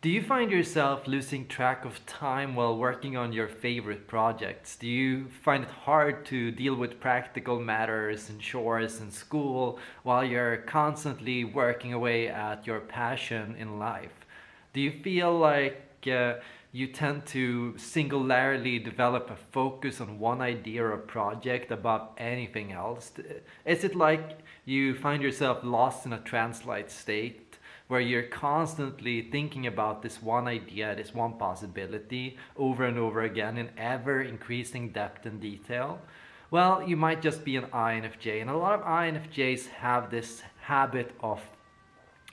Do you find yourself losing track of time while working on your favorite projects? Do you find it hard to deal with practical matters and chores in school while you're constantly working away at your passion in life? Do you feel like uh, you tend to singularly develop a focus on one idea or project above anything else? Is it like you find yourself lost in a trance-like state where you're constantly thinking about this one idea, this one possibility over and over again in ever increasing depth and detail? Well, you might just be an INFJ and a lot of INFJs have this habit of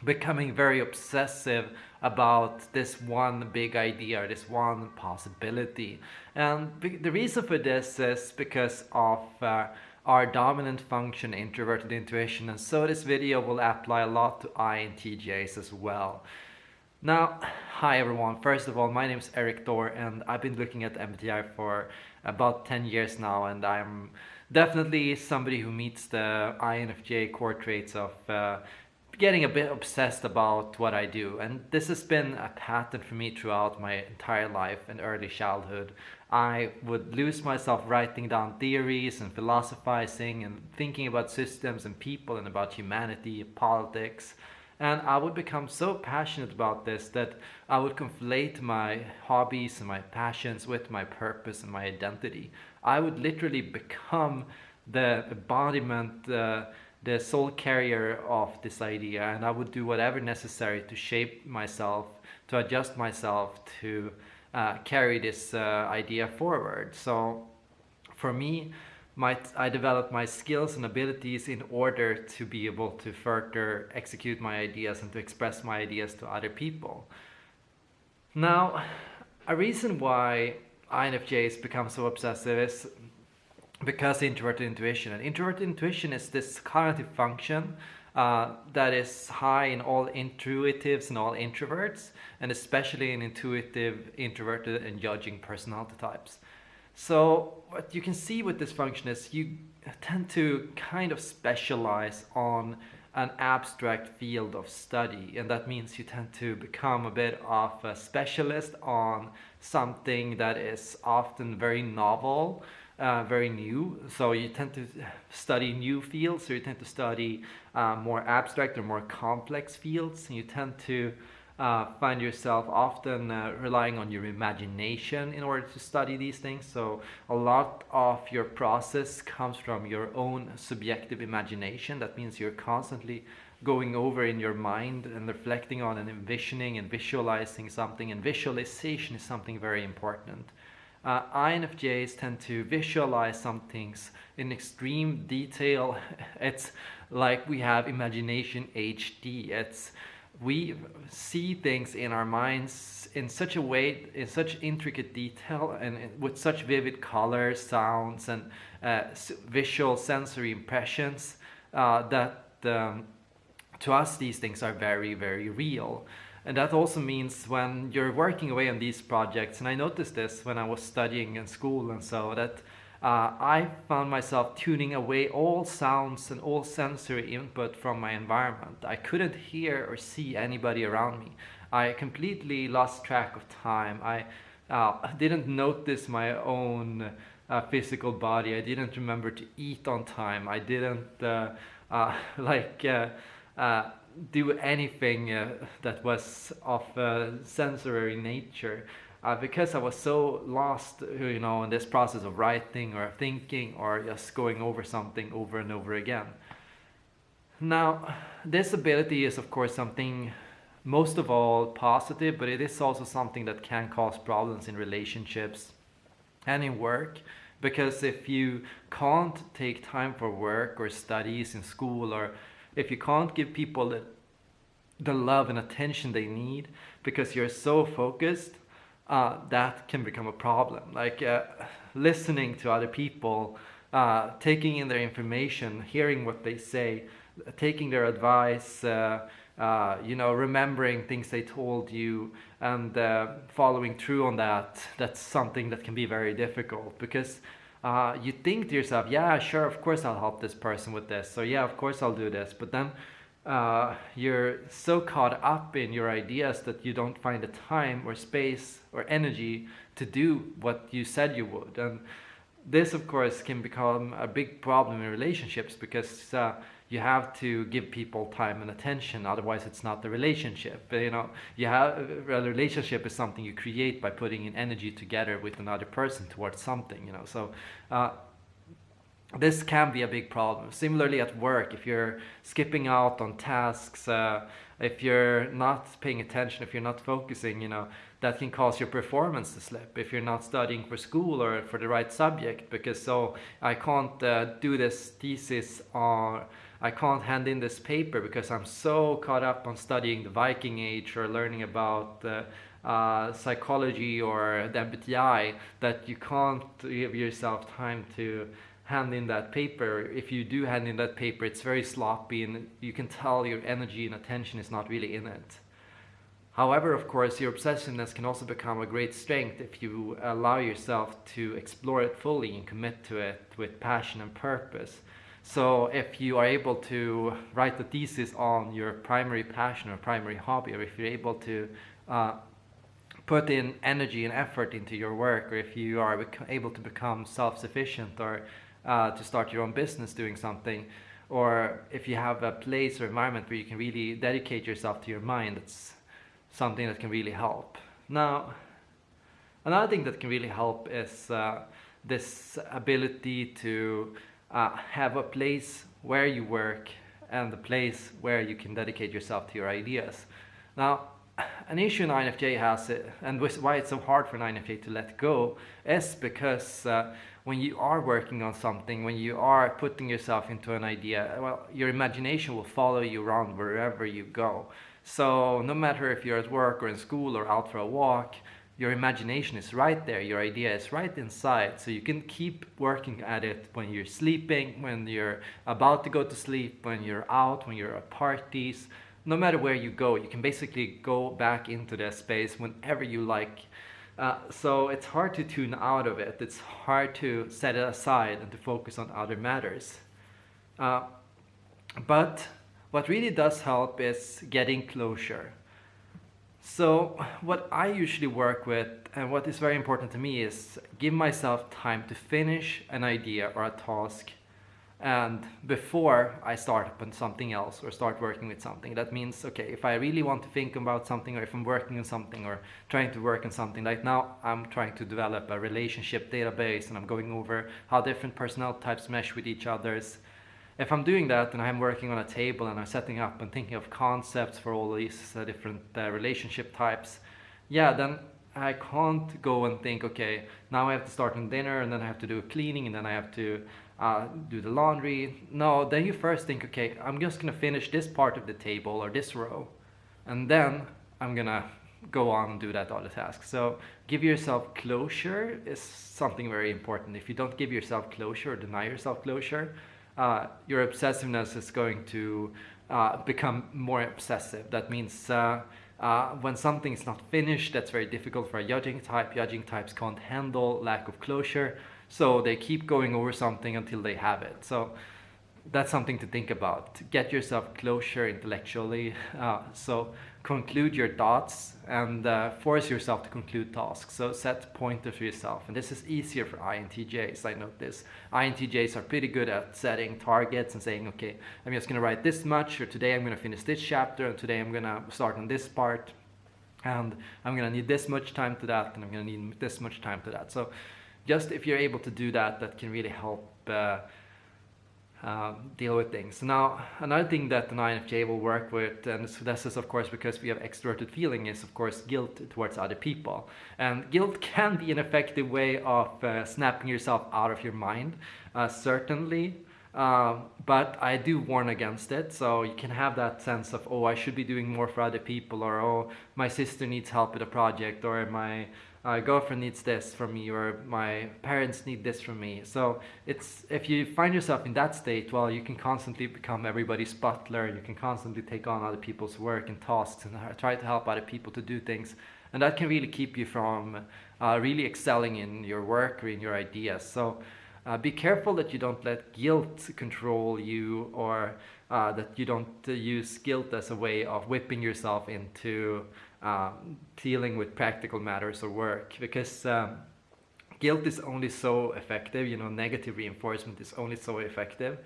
becoming very obsessive about this one big idea, or this one possibility. And the reason for this is because of uh, our dominant function introverted intuition and so this video will apply a lot to INTJs as well. Now, hi everyone. First of all, my name is Erik Thor and I've been looking at MBTI for about 10 years now and I'm definitely somebody who meets the INFJ core traits of uh, getting a bit obsessed about what I do and this has been a pattern for me throughout my entire life and early childhood. I would lose myself writing down theories and philosophizing and thinking about systems and people and about humanity, politics and I would become so passionate about this that I would conflate my hobbies and my passions with my purpose and my identity. I would literally become the embodiment uh, the sole carrier of this idea and I would do whatever necessary to shape myself, to adjust myself to uh, carry this uh, idea forward. So for me, my, I developed my skills and abilities in order to be able to further execute my ideas and to express my ideas to other people. Now, a reason why INFJs become so obsessive is because introverted intuition. And introverted intuition is this cognitive function uh, that is high in all intuitives and all introverts, and especially in intuitive, introverted, and judging personality types. So what you can see with this function is you tend to kind of specialize on an abstract field of study and that means you tend to become a bit of a specialist on something that is often very novel uh, very new. So you tend to study new fields, so you tend to study uh, more abstract or more complex fields. And you tend to uh, find yourself often uh, relying on your imagination in order to study these things. So a lot of your process comes from your own subjective imagination. That means you're constantly going over in your mind and reflecting on and envisioning and visualizing something and visualization is something very important uh, INFJs tend to visualize some things in extreme detail. It's like we have imagination HD. It's we see things in our minds in such a way, in such intricate detail and with such vivid colors, sounds and uh, visual sensory impressions uh, that um, to us these things are very, very real. And that also means when you're working away on these projects, and I noticed this when I was studying in school and so, that uh, I found myself tuning away all sounds and all sensory input from my environment. I couldn't hear or see anybody around me. I completely lost track of time. I uh, didn't notice my own uh, physical body. I didn't remember to eat on time. I didn't uh, uh, like uh, do anything uh, that was of uh, sensory nature uh, because I was so lost you know in this process of writing or thinking or just going over something over and over again. Now this ability is of course something most of all positive but it is also something that can cause problems in relationships and in work because if you can't take time for work or studies in school or if you can't give people the, the love and attention they need because you're so focused, uh, that can become a problem. Like uh, listening to other people, uh, taking in their information, hearing what they say, taking their advice, uh, uh, you know, remembering things they told you and uh, following through on that, that's something that can be very difficult because uh, you think to yourself, yeah, sure, of course I'll help this person with this. So yeah, of course I'll do this. But then uh, you're so caught up in your ideas that you don't find the time or space or energy to do what you said you would. And this, of course, can become a big problem in relationships because uh, you have to give people time and attention. Otherwise, it's not the relationship. You know, you have a relationship is something you create by putting in energy together with another person towards something. You know, so. Uh, this can be a big problem. Similarly at work, if you're skipping out on tasks, uh, if you're not paying attention, if you're not focusing, you know, that can cause your performance to slip. If you're not studying for school or for the right subject, because so I can't uh, do this thesis or I can't hand in this paper because I'm so caught up on studying the Viking Age or learning about uh, uh, psychology or the MBTI that you can't give yourself time to hand in that paper, if you do hand in that paper, it's very sloppy and you can tell your energy and attention is not really in it. However, of course, your obsessiveness can also become a great strength if you allow yourself to explore it fully and commit to it with passion and purpose. So if you are able to write the thesis on your primary passion or primary hobby, or if you're able to uh, put in energy and effort into your work, or if you are able to become self-sufficient or uh, to start your own business doing something or if you have a place or environment where you can really dedicate yourself to your mind it's something that can really help. Now another thing that can really help is uh, this ability to uh, have a place where you work and the place where you can dedicate yourself to your ideas now an issue INFJ has, it, and why it's so hard for INFJ to let go, is because uh, when you are working on something, when you are putting yourself into an idea, well, your imagination will follow you around wherever you go. So no matter if you're at work or in school or out for a walk, your imagination is right there, your idea is right inside. So you can keep working at it when you're sleeping, when you're about to go to sleep, when you're out, when you're at parties. No matter where you go, you can basically go back into that space whenever you like uh, so it's hard to tune out of it. It's hard to set it aside and to focus on other matters. Uh, but what really does help is getting closure. So what I usually work with and what is very important to me is give myself time to finish an idea or a task and before I start up on something else or start working with something. That means, okay, if I really want to think about something or if I'm working on something or trying to work on something, like now I'm trying to develop a relationship database and I'm going over how different personnel types mesh with each others. If I'm doing that and I'm working on a table and I'm setting up and thinking of concepts for all these uh, different uh, relationship types, yeah, then I can't go and think, okay, now I have to start on dinner and then I have to do a cleaning and then I have to uh, do the laundry. No, then you first think, okay, I'm just gonna finish this part of the table or this row, and then I'm gonna go on and do that other task. So give yourself closure is something very important. If you don't give yourself closure or deny yourself closure, uh, your obsessiveness is going to uh, become more obsessive. That means uh, uh, when something is not finished, that's very difficult for a judging type. Judging types can't handle lack of closure. So they keep going over something until they have it. So that's something to think about. Get yourself closure intellectually. Uh, so conclude your thoughts and uh, force yourself to conclude tasks. So set pointers for yourself. And this is easier for INTJs, I notice. INTJs are pretty good at setting targets and saying, okay, I'm just gonna write this much, or today I'm gonna finish this chapter, and today I'm gonna start on this part, and I'm gonna need this much time to that, and I'm gonna need this much time to that. So just if you're able to do that, that can really help uh, uh, deal with things. Now, another thing that an INFJ will work with, and this is of course because we have extroverted feeling, is of course guilt towards other people. And guilt can be an effective way of uh, snapping yourself out of your mind, uh, certainly. Uh, but I do warn against it. So you can have that sense of, oh, I should be doing more for other people, or oh, my sister needs help with a project, or my uh, girlfriend needs this from me or my parents need this from me. So it's if you find yourself in that state, well, you can constantly become everybody's butler. And you can constantly take on other people's work and tasks and try to help other people to do things. And that can really keep you from uh, really excelling in your work or in your ideas. So uh, be careful that you don't let guilt control you or uh, that you don't uh, use guilt as a way of whipping yourself into uh, dealing with practical matters or work because um, guilt is only so effective you know negative reinforcement is only so effective.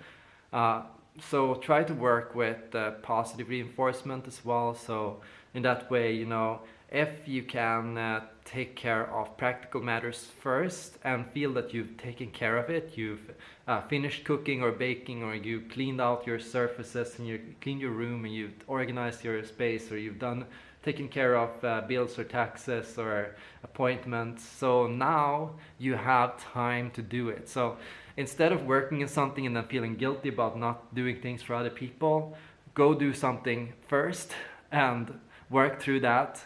Uh, so try to work with uh, positive reinforcement as well. So in that way you know if you can uh, take care of practical matters first and feel that you've taken care of it, you've uh, finished cooking or baking or you cleaned out your surfaces and you cleaned your room and you've organized your space or you've done taken care of uh, bills or taxes or appointments. So now you have time to do it. So instead of working in something and then feeling guilty about not doing things for other people, go do something first and work through that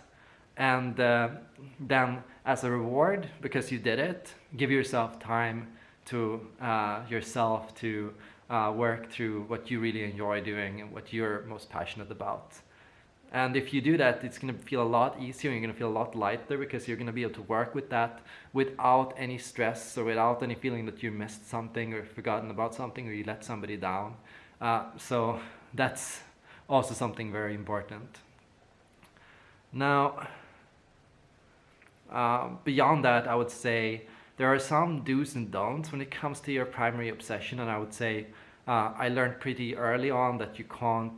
and uh, then as a reward because you did it give yourself time to uh, yourself to uh, work through what you really enjoy doing and what you're most passionate about and if you do that it's going to feel a lot easier you're going to feel a lot lighter because you're going to be able to work with that without any stress or without any feeling that you missed something or forgotten about something or you let somebody down uh, so that's also something very important now uh, beyond that, I would say there are some do's and don'ts when it comes to your primary obsession. And I would say uh, I learned pretty early on that you can't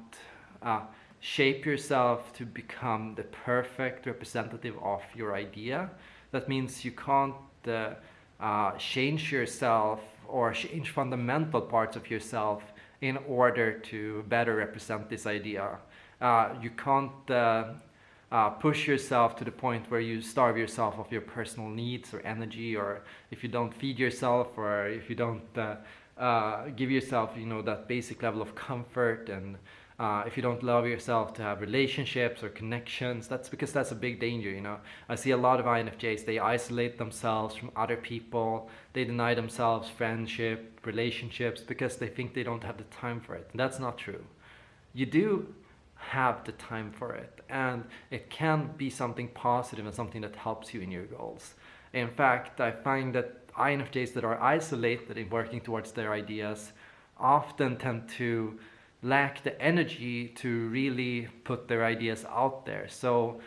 uh, shape yourself to become the perfect representative of your idea. That means you can't uh, uh, change yourself or change fundamental parts of yourself in order to better represent this idea. Uh, you can't uh, push yourself to the point where you starve yourself of your personal needs or energy or if you don't feed yourself or if you don't uh, uh, give yourself you know that basic level of comfort and uh, if you don't love yourself to have relationships or connections that's because that's a big danger you know? I see a lot of infjs they isolate themselves from other people. They deny themselves friendship relationships because they think they don't have the time for it. And that's not true. You do have the time for it and it can be something positive and something that helps you in your goals. In fact, I find that INFJs that are isolated in working towards their ideas often tend to lack the energy to really put their ideas out there. So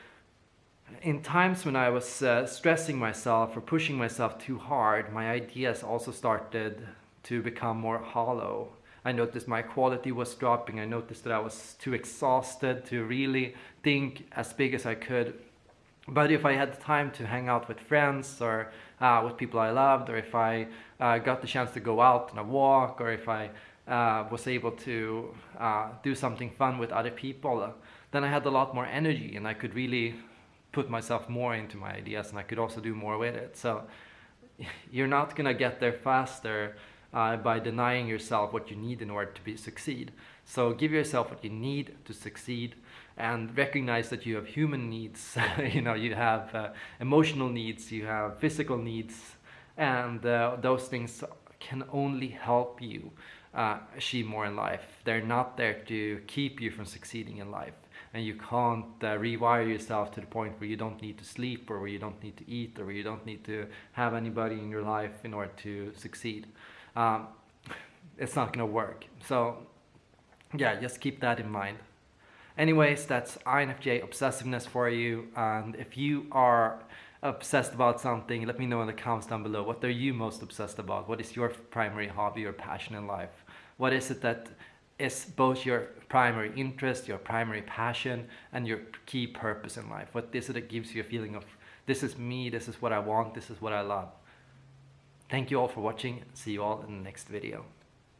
in times when I was uh, stressing myself or pushing myself too hard, my ideas also started to become more hollow I noticed my quality was dropping. I noticed that I was too exhausted to really think as big as I could. But if I had the time to hang out with friends or uh, with people I loved, or if I uh, got the chance to go out on a walk, or if I uh, was able to uh, do something fun with other people, then I had a lot more energy and I could really put myself more into my ideas and I could also do more with it. So you're not gonna get there faster uh, by denying yourself what you need in order to be succeed. So give yourself what you need to succeed and recognize that you have human needs, you know, you have uh, emotional needs, you have physical needs, and uh, those things can only help you uh, achieve more in life. They're not there to keep you from succeeding in life. And you can't uh, rewire yourself to the point where you don't need to sleep or where you don't need to eat or where you don't need to have anybody in your life in order to succeed um, it's not gonna work. So yeah, just keep that in mind. Anyways, that's INFJ obsessiveness for you. And if you are obsessed about something, let me know in the comments down below. What are you most obsessed about? What is your primary hobby or passion in life? What is it that is both your primary interest, your primary passion, and your key purpose in life? What is it that gives you a feeling of, this is me, this is what I want, this is what I love? Thank you all for watching. See you all in the next video.